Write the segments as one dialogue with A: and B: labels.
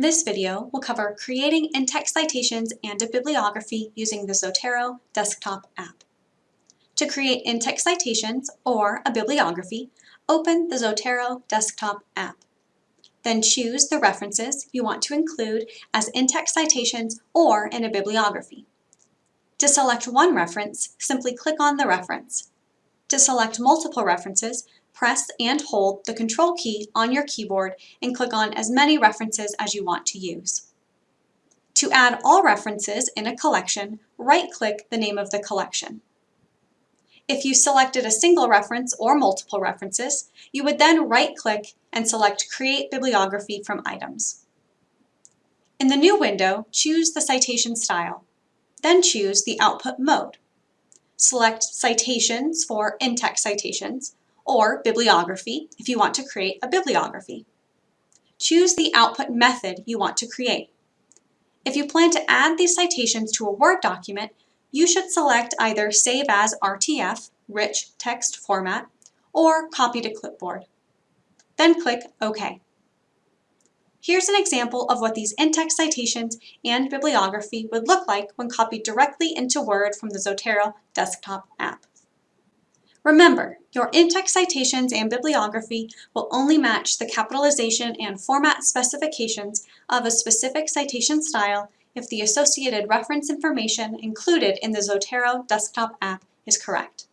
A: This video will cover creating in-text citations and a bibliography using the Zotero desktop app. To create in-text citations or a bibliography, open the Zotero desktop app. Then choose the references you want to include as in-text citations or in a bibliography. To select one reference, simply click on the reference. To select multiple references, press and hold the Control key on your keyboard and click on as many references as you want to use. To add all references in a collection, right-click the name of the collection. If you selected a single reference or multiple references, you would then right-click and select Create Bibliography from Items. In the new window, choose the citation style. Then choose the output mode. Select Citations for in-text citations, or Bibliography if you want to create a bibliography. Choose the output method you want to create. If you plan to add these citations to a Word document, you should select either Save as RTF, rich text format, or Copy to Clipboard. Then click OK. Here's an example of what these in-text citations and bibliography would look like when copied directly into Word from the Zotero desktop app. Remember, your in-text citations and bibliography will only match the capitalization and format specifications of a specific citation style if the associated reference information included in the Zotero desktop app is correct.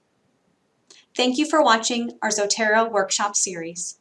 A: Thank you for watching our Zotero workshop series.